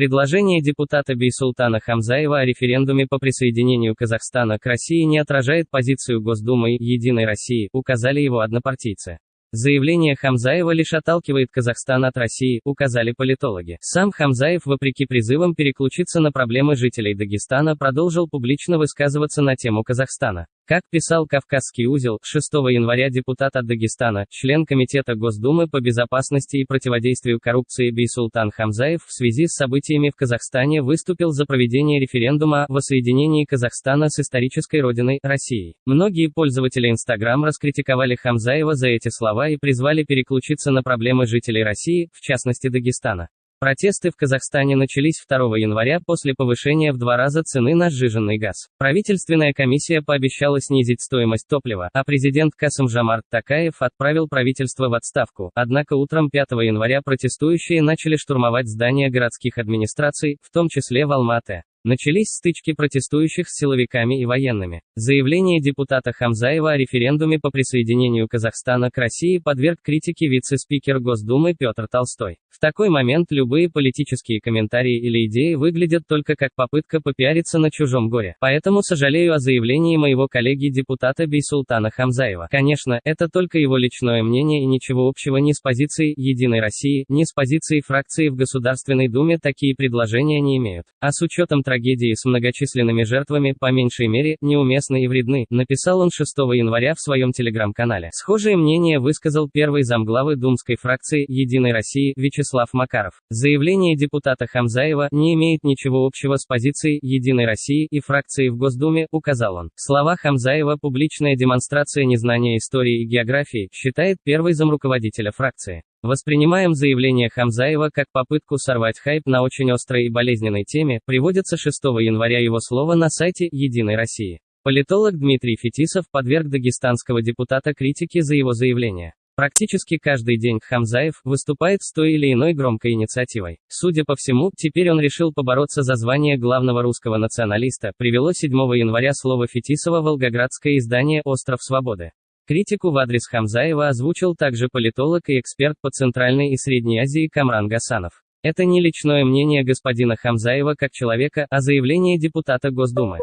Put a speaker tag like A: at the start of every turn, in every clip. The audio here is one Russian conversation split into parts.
A: Предложение депутата Бейсултана Хамзаева о референдуме по присоединению Казахстана к России не отражает позицию Госдумы «Единой России», указали его однопартийцы. Заявление Хамзаева лишь отталкивает Казахстан от России, указали политологи. Сам Хамзаев, вопреки призывам переключиться на проблемы жителей Дагестана, продолжил публично высказываться на тему Казахстана. Как писал Кавказский узел, 6 января депутат от Дагестана, член Комитета Госдумы по безопасности и противодействию коррупции Бейсултан Хамзаев в связи с событиями в Казахстане выступил за проведение референдума о воссоединении Казахстана с исторической родиной, Россией. Многие пользователи Инстаграм раскритиковали Хамзаева за эти слова и призвали переключиться на проблемы жителей России, в частности Дагестана. Протесты в Казахстане начались 2 января после повышения в два раза цены на сжиженный газ. Правительственная комиссия пообещала снизить стоимость топлива, а президент Касым Жамарт Такаев отправил правительство в отставку. Однако утром 5 января протестующие начали штурмовать здания городских администраций, в том числе в Алма-Ате. Начались стычки протестующих с силовиками и военными. Заявление депутата Хамзаева о референдуме по присоединению Казахстана к России подверг критике вице-спикер Госдумы Петр Толстой. В такой момент любые политические комментарии или идеи выглядят только как попытка попиариться на чужом горе. Поэтому сожалею о заявлении моего коллеги-депутата Бейсултана Хамзаева. Конечно, это только его личное мнение и ничего общего ни с позицией «Единой России», ни с позицией фракции в Государственной Думе такие предложения не имеют. А с учетом трагедии с многочисленными жертвами, по меньшей мере, неуместны и вредны, написал он 6 января в своем телеграм-канале. Схожее мнение высказал первый замглавы Думской фракции «Единой России» Вячеслав Макаров. Заявление депутата Хамзаева не имеет ничего общего с позицией «Единой России» и фракцией в Госдуме, указал он. Слова Хамзаева – публичная демонстрация незнания истории и географии, считает первый замруководителя фракции. Воспринимаем заявление Хамзаева как попытку сорвать хайп на очень острой и болезненной теме, приводится 6 января его слово на сайте «Единой России». Политолог Дмитрий Фетисов подверг дагестанского депутата критике за его заявление. Практически каждый день Хамзаев выступает с той или иной громкой инициативой. Судя по всему, теперь он решил побороться за звание главного русского националиста, привело 7 января слово Фетисова волгоградское издание «Остров Свободы». Критику в адрес Хамзаева озвучил также политолог и эксперт по Центральной и Средней Азии Камран Гасанов. Это не личное мнение господина Хамзаева как человека, а заявление депутата Госдумы.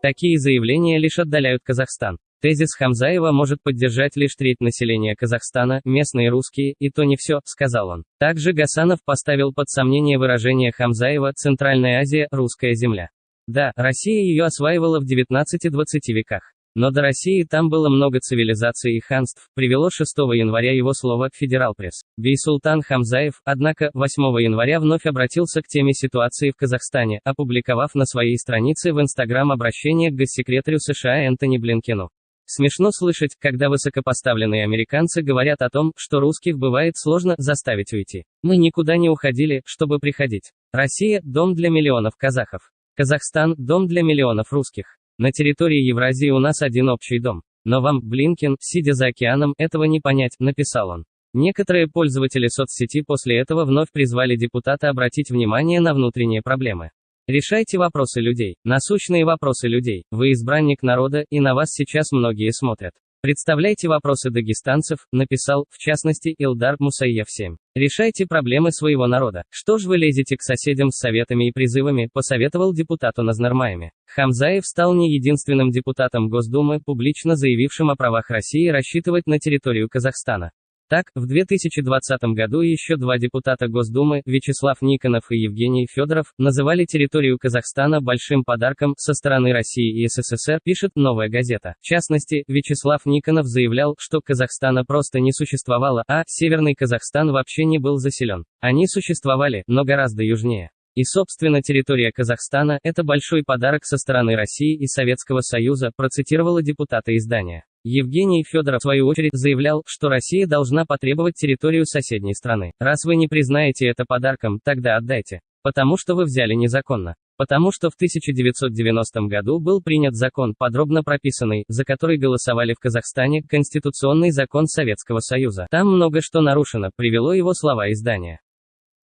A: Такие заявления лишь отдаляют Казахстан. Тезис Хамзаева может поддержать лишь треть населения Казахстана, местные русские, и то не все, сказал он. Также Гасанов поставил под сомнение выражение Хамзаева «Центральная Азия, русская земля». Да, Россия ее осваивала в 19-20 веках. Но до России там было много цивилизаций и ханств, привело 6 января его слово «Федерал Пресс». Бейсултан Хамзаев, однако, 8 января вновь обратился к теме ситуации в Казахстане, опубликовав на своей странице в Инстаграм обращение к госсекретарю США Энтони Блинкену. Смешно слышать, когда высокопоставленные американцы говорят о том, что русских бывает сложно заставить уйти. Мы никуда не уходили, чтобы приходить. Россия – дом для миллионов казахов. Казахстан – дом для миллионов русских. На территории Евразии у нас один общий дом. Но вам, Блинкин, сидя за океаном, этого не понять, написал он. Некоторые пользователи соцсети после этого вновь призвали депутата обратить внимание на внутренние проблемы. Решайте вопросы людей, насущные вопросы людей. Вы избранник народа, и на вас сейчас многие смотрят. Представляйте вопросы дагестанцев, написал, в частности, Илдар Мусаев 7. Решайте проблемы своего народа. Что ж вы лезете к соседям с советами и призывами, посоветовал депутату Назнармаями. Хамзаев стал не единственным депутатом Госдумы, публично заявившим о правах России рассчитывать на территорию Казахстана. Так, в 2020 году еще два депутата Госдумы, Вячеслав Никонов и Евгений Федоров, называли территорию Казахстана большим подарком со стороны России и СССР, пишет «Новая газета». В частности, Вячеслав Никонов заявлял, что Казахстана просто не существовало, а Северный Казахстан вообще не был заселен. Они существовали, но гораздо южнее. И собственно территория Казахстана – это большой подарок со стороны России и Советского Союза, процитировала депутата издания. Евгений Федоров, в свою очередь, заявлял, что Россия должна потребовать территорию соседней страны. Раз вы не признаете это подарком, тогда отдайте. Потому что вы взяли незаконно. Потому что в 1990 году был принят закон, подробно прописанный, за который голосовали в Казахстане, Конституционный закон Советского Союза. Там много что нарушено, привело его слова издания.